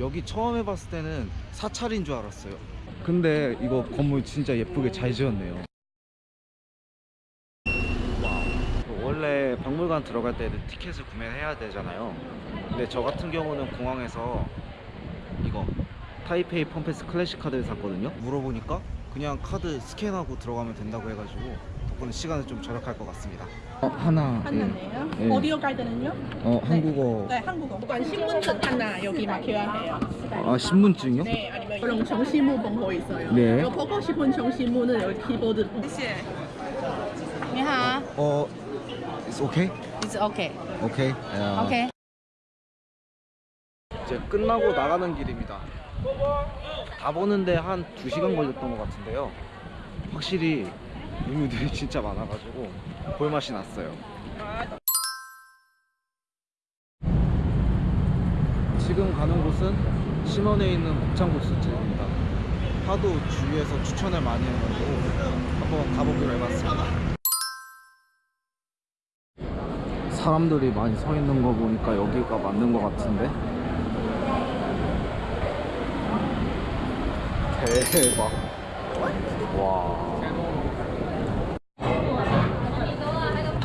여기 처음 해봤을 때는 사찰인 줄 알았어요. 근데 이거 건물 진짜 예쁘게 잘 지었네요. 원래 박물관 들어갈 때는 티켓을 구매해야 되잖아요. 근데 저 같은 경우는 공항에서 이거 타이페이 펌페스 클래식 카드를 샀거든요. 물어보니까 그냥 카드 스캔하고 들어가면 된다고 해가지고 덕분에 시간을 좀 절약할 것 같습니다. 어, 하나 하나네요. 예. 예. 어디로 가야 되는요? 어 네. 한국어. 네 한국어. 신분증 하나 여기 맡겨야 해요. 아 신분증이요? 네 아니면 이런 정시문 본거 있어요. 네. 보고 싶은 정시문은 여기 키보드. 네. 니하. 어, 어 It's okay? It's okay. Okay. uh... Okay. 이제 끝나고 나가는 길입니다. 다 보는데 한 2시간 걸렸던 것 같은데요. 확실히 유물들이 진짜 많아가지고 볼맛이 났어요. 지금 가는 곳은 신원에 있는 곱창국수집입니다. 하도 주위에서 추천을 많이 해가지고 한번 가보기로 해봤습니다. 사람들이 많이 서 있는 거 보니까 여기가 맞는 것 같은데 대박. 와.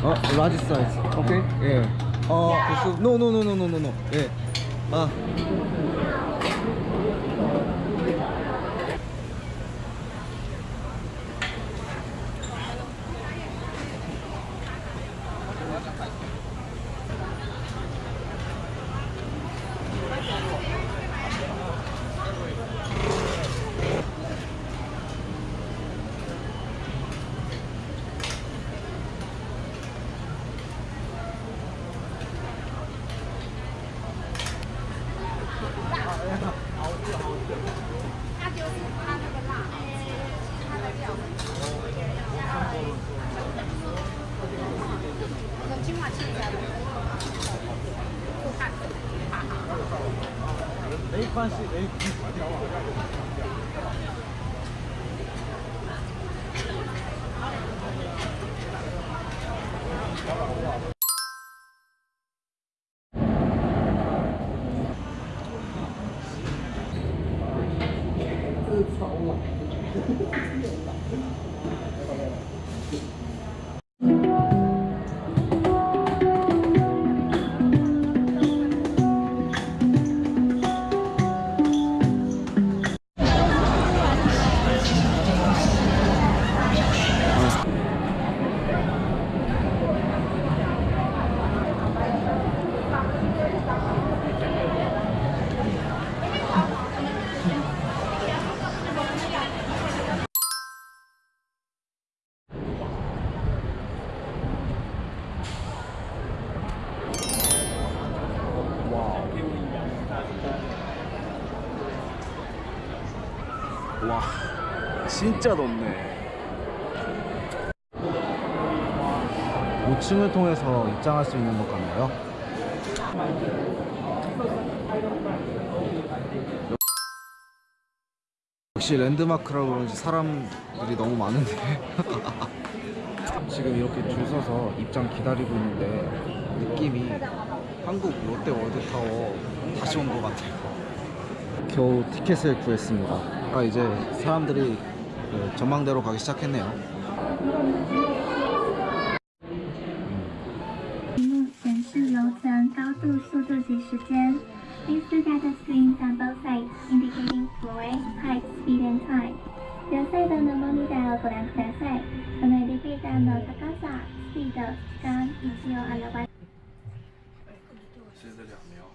어, 라지 사이즈 오케이. 예. 어, 구수 노노노노노노노. 예. 아. 关系，哎，你。 와 진짜 높네. 5층을 통해서 입장할 수 있는 것 같나요? 역시 랜드마크라 그런지 사람들이 너무 많은데. 지금 이렇게 줄 서서 입장 기다리고 있는데 느낌이 한국 롯데 월드타워 다시 온 것 같아요. 겨우 티켓을 구했습니다 아, 이제 사람들이 그 전망대로 가기 시작했네요. 실들이 왔네요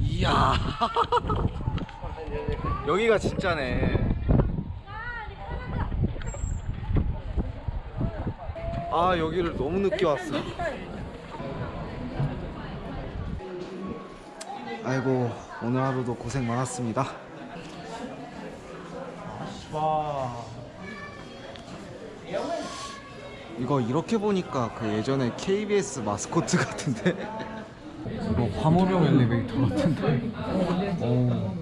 이야 여기가 진짜네. 아 여기를 너무 늦게 왔어. 아이고 오늘 하루도 고생 많았습니다. 와. 이거 이렇게 보니까 그 예전에 KBS 마스코트 같은데. 화물용 엘리베이터 같은데. 오.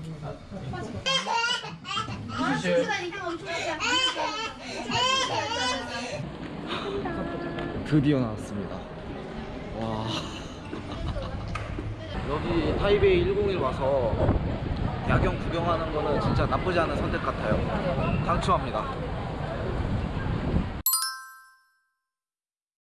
드디어 나왔습니다. 와. 여기 타이베이 101 와서 야경 구경하는 거는 진짜 나쁘지 않은 선택 같아요. 강추합니다.